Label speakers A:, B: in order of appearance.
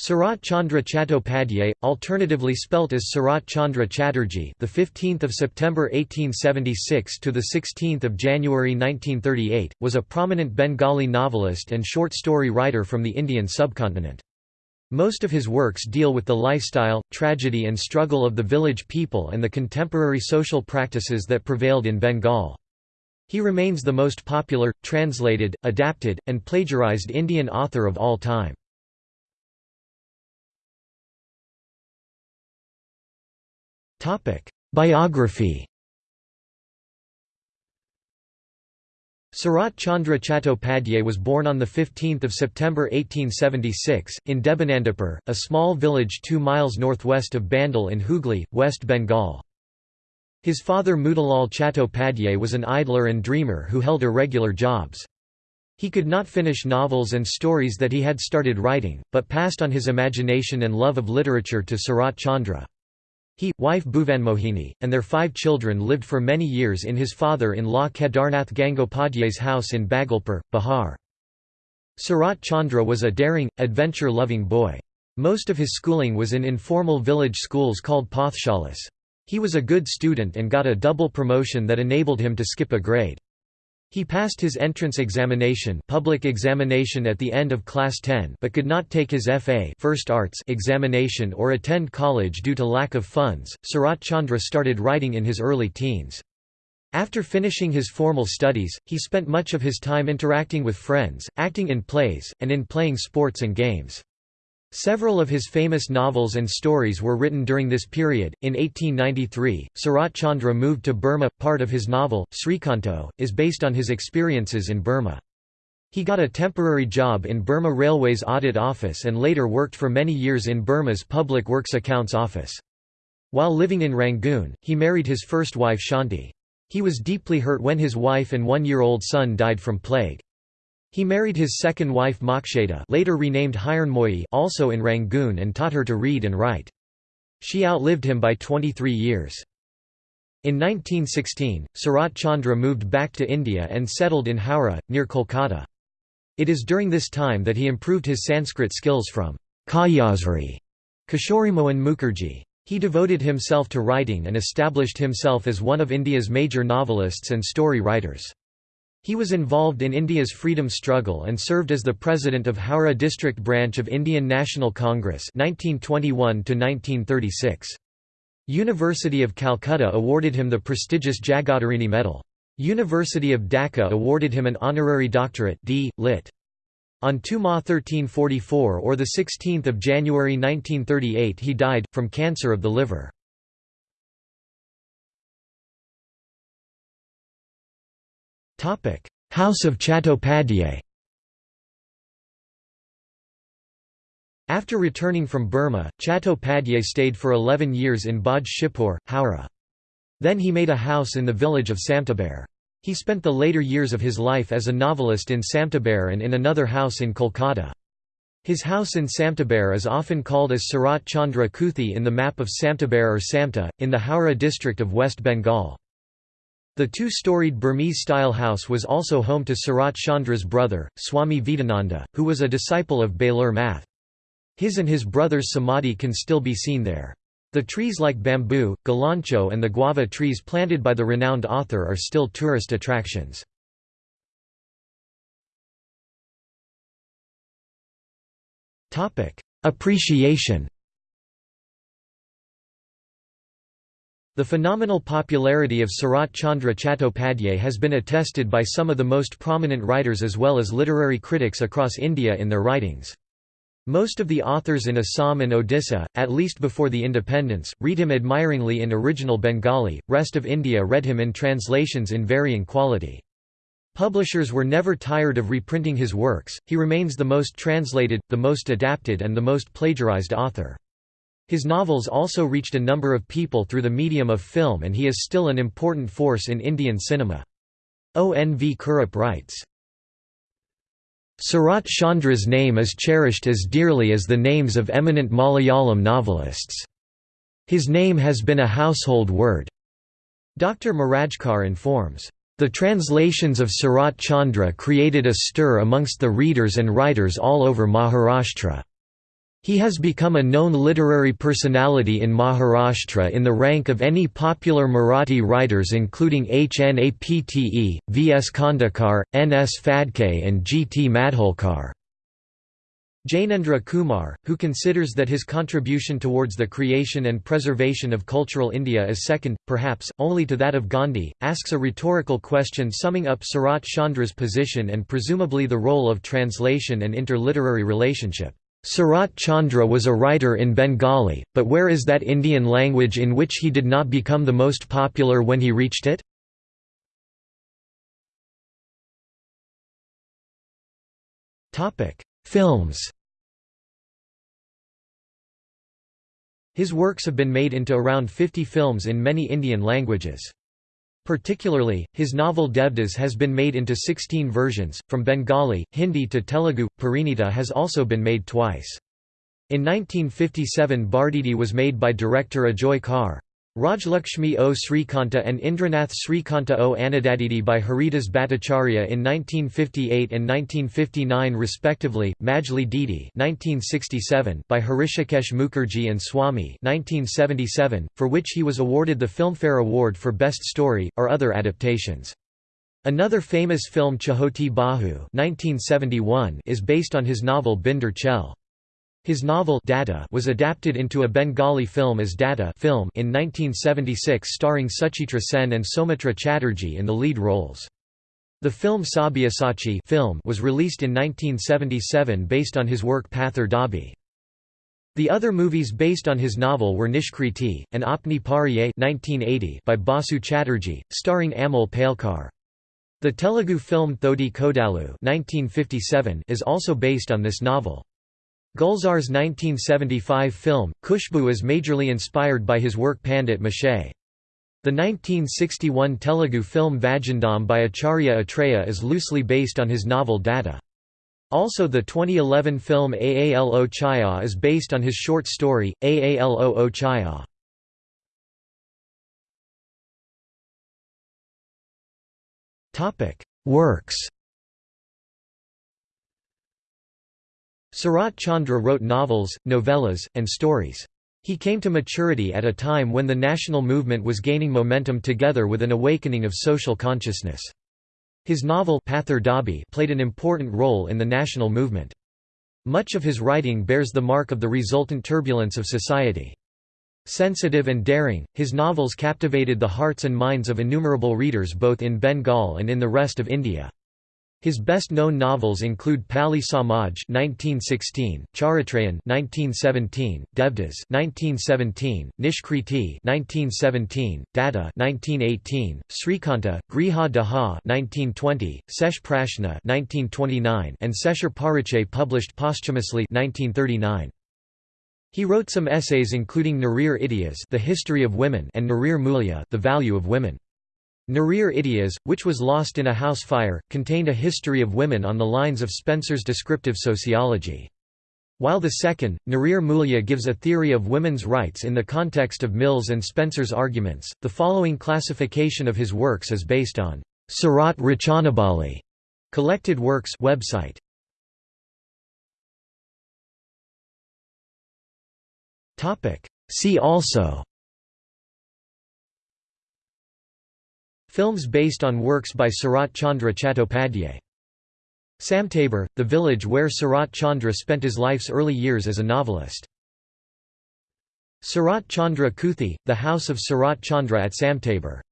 A: Sarat Chandra Chattopadhyay, alternatively spelt as Sarat Chandra Chatterjee, the 15th of September 1876 to the 16th of January 1938, was a prominent Bengali novelist and short story writer from the Indian subcontinent. Most of his works deal with the lifestyle, tragedy and struggle of the village people and the contemporary social practices that prevailed in Bengal. He remains the most popular, translated, adapted, and plagiarized Indian author of all time. Biography Sarat Chandra Chattopadhyay was born on 15 September 1876, in Debanandapur, a small village two miles northwest of Bandel in Hooghly, West Bengal. His father Motilal Chattopadhyay was an idler and dreamer who held irregular jobs. He could not finish novels and stories that he had started writing, but passed on his imagination and love of literature to Sarat Chandra. He, wife Bhuvanmohini, and their five children lived for many years in his father-in-law Kedarnath Gangopadhyay's house in Bhagalpur, Bihar. Sarat Chandra was a daring, adventure-loving boy. Most of his schooling was in informal village schools called pathshalas. He was a good student and got a double promotion that enabled him to skip a grade. He passed his entrance examination, public examination at the end of class 10, but could not take his FA First Arts examination or attend college due to lack of funds. Sarat Chandra started writing in his early teens. After finishing his formal studies, he spent much of his time interacting with friends, acting in plays, and in playing sports and games. Several of his famous novels and stories were written during this period. In 1893, Sarat Chandra moved to Burma. Part of his novel, Srikanto, is based on his experiences in Burma. He got a temporary job in Burma Railways Audit Office and later worked for many years in Burma's Public Works Accounts Office. While living in Rangoon, he married his first wife Shanti. He was deeply hurt when his wife and one-year-old son died from plague. He married his second wife Moksheda later renamed Hiranmoyi also in Rangoon and taught her to read and write. She outlived him by 23 years. In 1916, Sarat Chandra moved back to India and settled in Howrah, near Kolkata. It is during this time that he improved his Sanskrit skills from Kayasri Kishorimohan Mukherjee. He devoted himself to writing and established himself as one of India's major novelists and story writers. He was involved in India's freedom struggle and served as the president of Howrah district branch of Indian National Congress 1921 .—1936. University of Calcutta awarded him the prestigious Jagattarini Medal. University of Dhaka awarded him an honorary doctorate D. Lit. On 2 Ma 1344 or 16 January 1938 he died, from cancer of the liver. House of Chattopadhyay After returning from Burma, Chattopadhyay stayed for 11 years in Baj Shipur, Howrah. Then he made a house in the village of Samtaber. He spent the later years of his life as a novelist in Samtaber and in another house in Kolkata. His house in Samtaber is often called as Sarat Chandra Kuthi in the map of Samtaber or Samta, in the Howrah district of West Bengal. The two-storied Burmese-style house was also home to Sarat Chandra's brother, Swami Vedananda, who was a disciple of Belur Math. His and his brother's samadhi can still be seen there. The trees like bamboo, galancho and the guava trees planted by the renowned author are still tourist attractions. Appreciation The phenomenal popularity of Sarat Chandra Chattopadhyay has been attested by some of the most prominent writers as well as literary critics across India in their writings. Most of the authors in Assam and Odisha, at least before the independence, read him admiringly in original Bengali, rest of India read him in translations in varying quality. Publishers were never tired of reprinting his works, he remains the most translated, the most adapted and the most plagiarized author. His novels also reached a number of people through the medium of film and he is still an important force in Indian cinema. ONV Kurup writes, Sarat Chandra's name is cherished as dearly as the names of eminent Malayalam novelists. His name has been a household word. Dr. Marajkar informs, the translations of Sarat Chandra created a stir amongst the readers and writers all over Maharashtra. He has become a known literary personality in Maharashtra in the rank of any popular Marathi writers including H. N. Apte, V. S. Khandekar, N. S. Phadke and G. T. Madkholkar. Jainendra Kumar, who considers that his contribution towards the creation and preservation of cultural India is second, perhaps, only to that of Gandhi, asks a rhetorical question summing up Sarat Chandra's position and presumably the role of translation and interliterary relationship. Sarat Chandra was a writer in Bengali, but where is that Indian language in which he did not become the most popular when he reached it? Films His works have been made into around 50 films in many Indian languages. Particularly, his novel Devdas has been made into 16 versions, from Bengali, Hindi to Telugu. Parinita has also been made twice. In 1957 Bardidi was made by director Ajoy Kar. Rajlakshmi O Srikanta and Indranath Srikanta O Anadaditi by Haridas Bhattacharya in 1958 and 1959 respectively, Majhli Didi 1967 by Hrishikesh Mukherjee and Swami 1977, for which he was awarded the Filmfare Award for Best Story, or other adaptations. Another famous film Chhoti Bahu 1971 is based on his novel Binder Chel. His novel Dada was adapted into a Bengali film as Dada film in 1976 starring Suchitra Sen and Soumitra Chatterjee in the lead roles. The film Sabyasachi film was released in 1977 based on his work Pather Dabi. The other movies based on his novel were Nishkriti, and Apne Paraye 1980 by Basu Chatterjee, starring Amol Palekar. The Telugu film Thodi Kodalu 1957 is also based on this novel. Gulzar's 1975 film, Khushbu is majorly inspired by his work Pandit Mashai. The 1961 Telugu film Vagdanam by Acharya Atreya is loosely based on his novel Dada. Also the 2011 film Aalo Chaya is based on his short story, Aalo Chaya. Works Sarat Chandra wrote novels, novellas, and stories. He came to maturity at a time when the national movement was gaining momentum together with an awakening of social consciousness. His novel Pather Dabi played an important role in the national movement. Much of his writing bears the mark of the resultant turbulence of society. Sensitive and daring, his novels captivated the hearts and minds of innumerable readers both in Bengal and in the rest of India. His best-known novels include Palli Samaj (1916), Charitrayan (1917), Devdas (1917), Nishkriti (1917), Dada (1918), Srikanta, Griha Daha (1920), Sesh Prashna (1929), and Seshar Pariche published posthumously (1939). He wrote some essays including Narir Itihas, The History of Women, and Narir Mulya, The Value of Women. Narir Itihas, which was lost in a house fire, contained a history of women on the lines of Spencer's descriptive sociology. While the second, Narir Mulya gives a theory of women's rights in the context of Mill's and Spencer's arguments. The following classification of his works is based on Sarat Rachanabali collected works website. See also Films based on works by Sarat Chandra Chattopadhyay. Samtabur, the village where Sarat Chandra spent his life's early years as a novelist. Sarat Chandra Kuthi, the house of Sarat Chandra at Samtabur